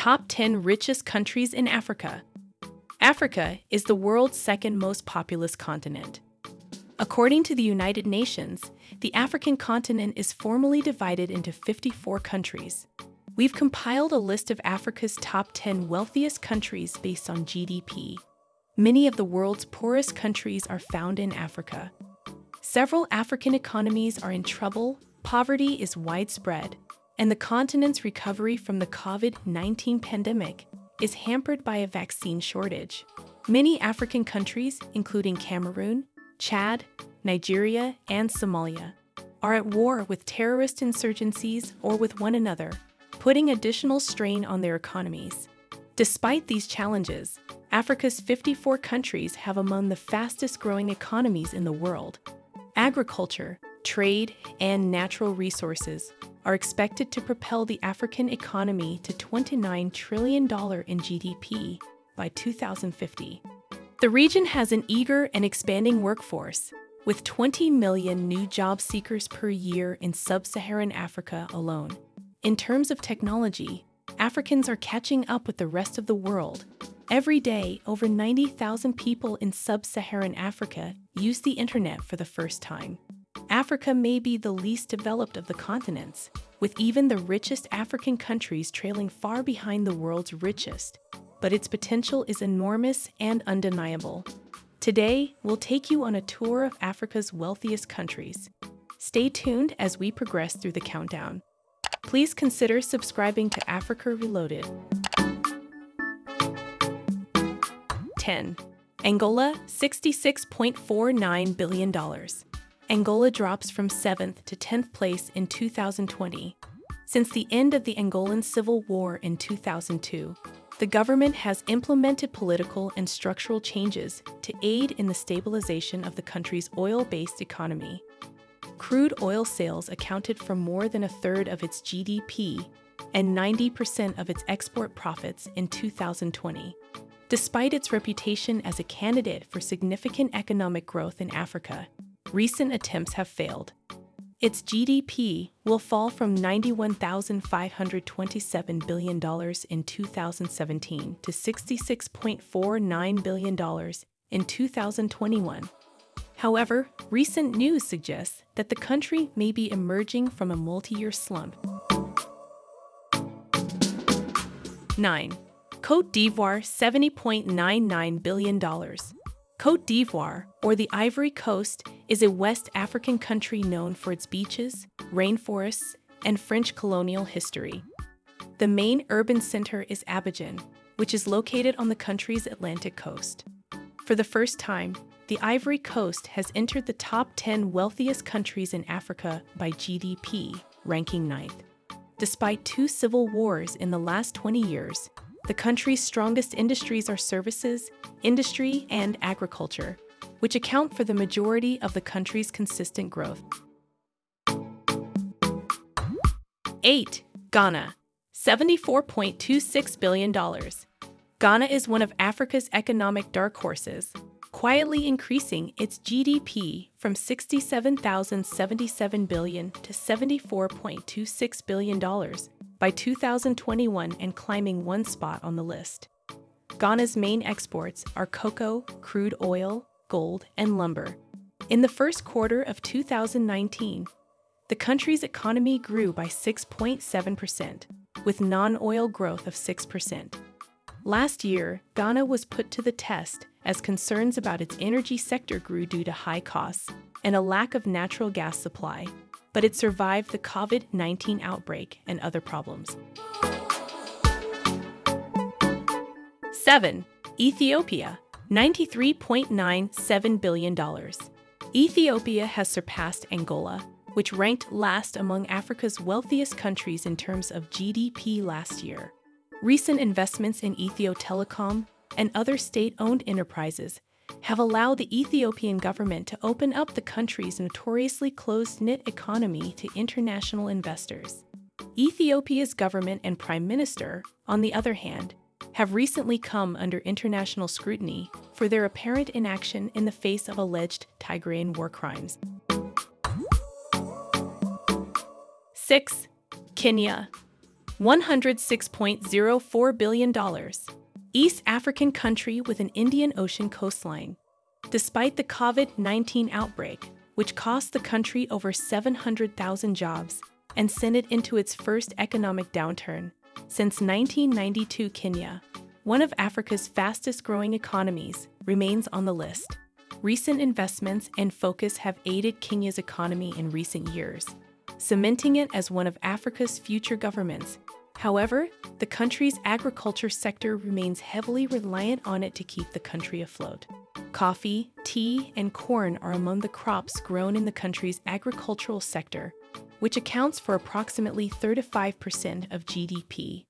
Top 10 Richest Countries in Africa. Africa is the world's second most populous continent. According to the United Nations, the African continent is formally divided into 54 countries. We've compiled a list of Africa's top 10 wealthiest countries based on GDP. Many of the world's poorest countries are found in Africa. Several African economies are in trouble, poverty is widespread, and the continent's recovery from the COVID 19 pandemic is hampered by a vaccine shortage. Many African countries, including Cameroon, Chad, Nigeria, and Somalia, are at war with terrorist insurgencies or with one another, putting additional strain on their economies. Despite these challenges, Africa's 54 countries have among the fastest growing economies in the world. Agriculture, trade, and natural resources are expected to propel the African economy to $29 trillion in GDP by 2050. The region has an eager and expanding workforce, with 20 million new job seekers per year in sub Saharan Africa alone. In terms of technology, Africans are catching up with the rest of the world. Every day, over 90,000 people in sub Saharan Africa use the internet for the first time. Africa may be the least developed of the continents, with even the richest African countries trailing far behind the world's richest. But its potential is enormous and undeniable. Today, we'll take you on a tour of Africa's wealthiest countries. Stay tuned as we progress through the countdown. Please consider subscribing to Africa Reloaded. 10. Angola, $66.49 billion. Angola drops from 7th to 10th place in 2020. Since the end of the Angolan Civil War in 2002, the government has implemented political and structural changes to aid in the stabilization of the country's oil based economy. Crude oil sales accounted for more than a third of its GDP and 90% of its export profits in 2020. Despite its reputation as a candidate for significant economic growth in Africa, recent attempts have failed. Its GDP will fall from $91,527 billion in 2017 to $66.49 billion in 2021. However, recent news suggests that the country may be emerging from a multi year slump. 9. Cote d'Ivoire $70.99 billion. Cote d'Ivoire, or the Ivory Coast, is a West African country known for its beaches, rainforests, and French colonial history. The main urban center is Abidjan, which is located on the country's Atlantic coast. For the first time, the Ivory Coast has entered the top 10 wealthiest countries in Africa by GDP, ranking ninth. Despite two civil wars in the last 20 years, the country's strongest industries are services, industry, and agriculture, which account for the majority of the country's consistent growth. 8. Ghana, $74.26 billion. Ghana is one of Africa's economic dark horses, quietly increasing its GDP from 67,077 billion to 74.26 billion dollars by 2021 and climbing one spot on the list. Ghana's main exports are cocoa, crude oil, gold, and lumber. In the first quarter of 2019, the country's economy grew by 6.7%, with non oil growth of 6%. Last year, Ghana was put to the test as concerns about its energy sector grew due to high costs and a lack of natural gas supply but it survived the COVID 19 outbreak and other problems. 7. Ethiopia, $93.97 billion. Ethiopia has surpassed Angola, which ranked last among Africa's wealthiest countries in terms of GDP last year. Recent investments in Ethio Telecom and other state owned enterprises have allowed the Ethiopian government to open up the country's notoriously closed knit economy to international investors. Ethiopia's government and prime minister, on the other hand, have recently come under international scrutiny for their apparent inaction in the face of alleged Tigrayan war crimes. 6. Kenya $106.04 billion. East African country with an Indian Ocean coastline. Despite the COVID 19 outbreak, which cost the country over 700,000 jobs and sent it into its first economic downturn since 1992, Kenya, one of Africa's fastest growing economies, remains on the list. Recent investments and focus have aided Kenya's economy in recent years, cementing it as one of Africa's future governments. However, the country's agriculture sector remains heavily reliant on it to keep the country afloat. Coffee, tea, and corn are among the crops grown in the country's agricultural sector, which accounts for approximately 35% of GDP,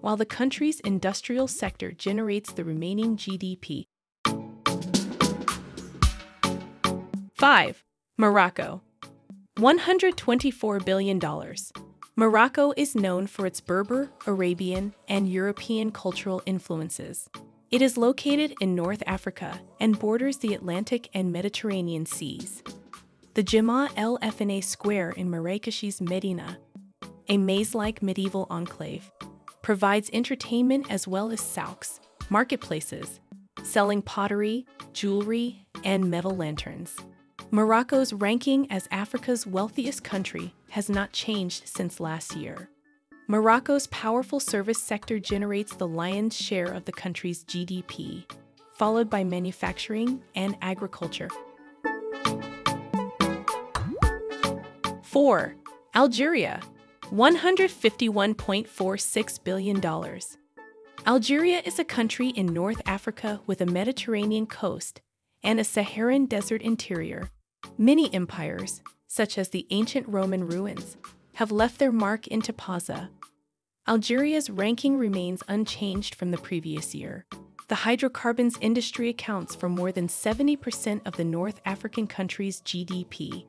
while the country's industrial sector generates the remaining GDP. 5. Morocco. $124 billion. Morocco is known for its Berber, Arabian, and European cultural influences. It is located in North Africa and borders the Atlantic and Mediterranean seas. The Jemaa El Fna Square in Marrakesh's Medina, a maze-like medieval enclave, provides entertainment as well as souks, marketplaces, selling pottery, jewelry, and metal lanterns. Morocco's ranking as Africa's wealthiest country has not changed since last year. Morocco's powerful service sector generates the lion's share of the country's GDP, followed by manufacturing and agriculture. 4. Algeria, $151.46 billion. Algeria is a country in North Africa with a Mediterranean coast and a Saharan desert interior Many empires, such as the ancient Roman ruins, have left their mark in Tipaza. Algeria's ranking remains unchanged from the previous year. The hydrocarbons industry accounts for more than 70% of the North African country's GDP.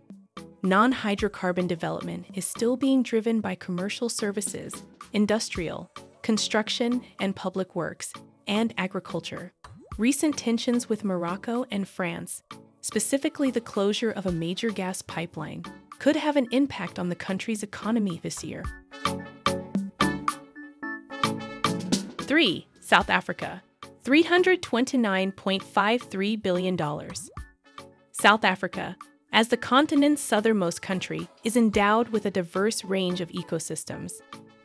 Non hydrocarbon development is still being driven by commercial services, industrial, construction and public works, and agriculture. Recent tensions with Morocco and France specifically the closure of a major gas pipeline, could have an impact on the country's economy this year. 3. South Africa $329.53 billion. South Africa, as the continent's southernmost country, is endowed with a diverse range of ecosystems.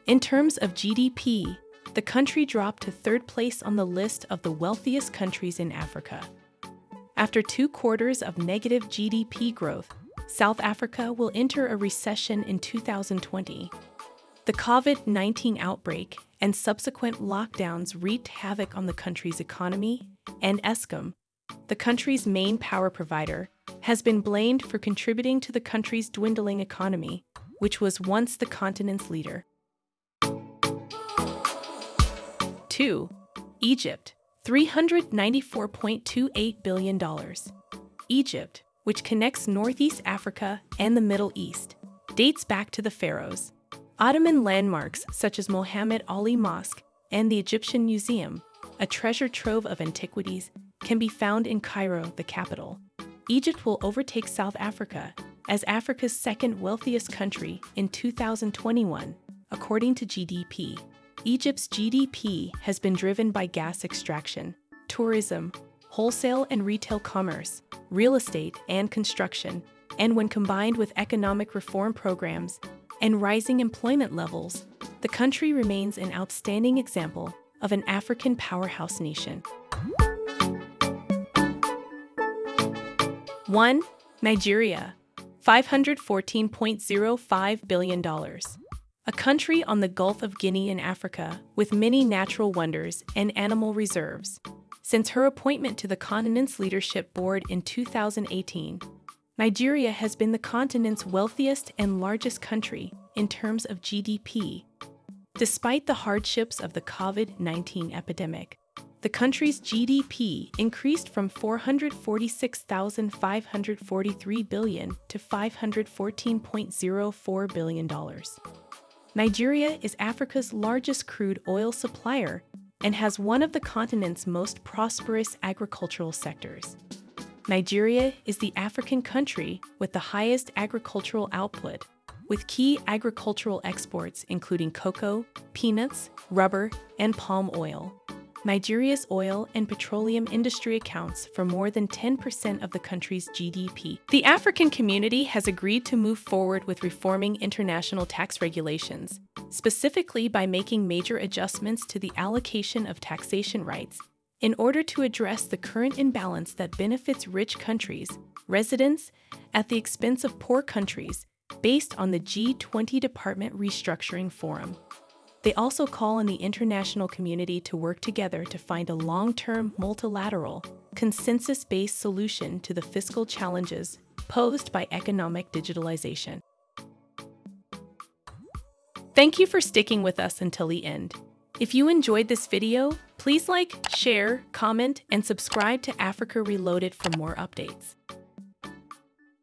In terms of GDP, the country dropped to third place on the list of the wealthiest countries in Africa. After two quarters of negative GDP growth, South Africa will enter a recession in 2020. The COVID 19 outbreak and subsequent lockdowns wreaked havoc on the country's economy, and Eskom, the country's main power provider, has been blamed for contributing to the country's dwindling economy, which was once the continent's leader. 2. Egypt $394.28 billion. Egypt, which connects Northeast Africa and the Middle East, dates back to the pharaohs. Ottoman landmarks such as Mohammed Ali Mosque and the Egyptian Museum, a treasure trove of antiquities, can be found in Cairo, the capital. Egypt will overtake South Africa as Africa's second wealthiest country in 2021, according to GDP. Egypt's GDP has been driven by gas extraction, tourism, wholesale and retail commerce, real estate, and construction, and when combined with economic reform programs and rising employment levels, the country remains an outstanding example of an African powerhouse nation. 1. Nigeria $514.05 billion a country on the Gulf of Guinea in Africa with many natural wonders and animal reserves. Since her appointment to the continent's leadership board in 2018, Nigeria has been the continent's wealthiest and largest country in terms of GDP. Despite the hardships of the COVID 19 epidemic, the country's GDP increased from 446,543 billion to 514.04 billion dollars. Nigeria is Africa's largest crude oil supplier and has one of the continent's most prosperous agricultural sectors. Nigeria is the African country with the highest agricultural output, with key agricultural exports including cocoa, peanuts, rubber, and palm oil. Nigeria's oil and petroleum industry accounts for more than 10% of the country's GDP. The African community has agreed to move forward with reforming international tax regulations, specifically by making major adjustments to the allocation of taxation rights in order to address the current imbalance that benefits rich countries, residents, at the expense of poor countries, based on the G20 Department Restructuring Forum. They also call on the international community to work together to find a long term, multilateral, consensus based solution to the fiscal challenges posed by economic digitalization. Thank you for sticking with us until the end. If you enjoyed this video, please like, share, comment, and subscribe to Africa Reloaded for more updates.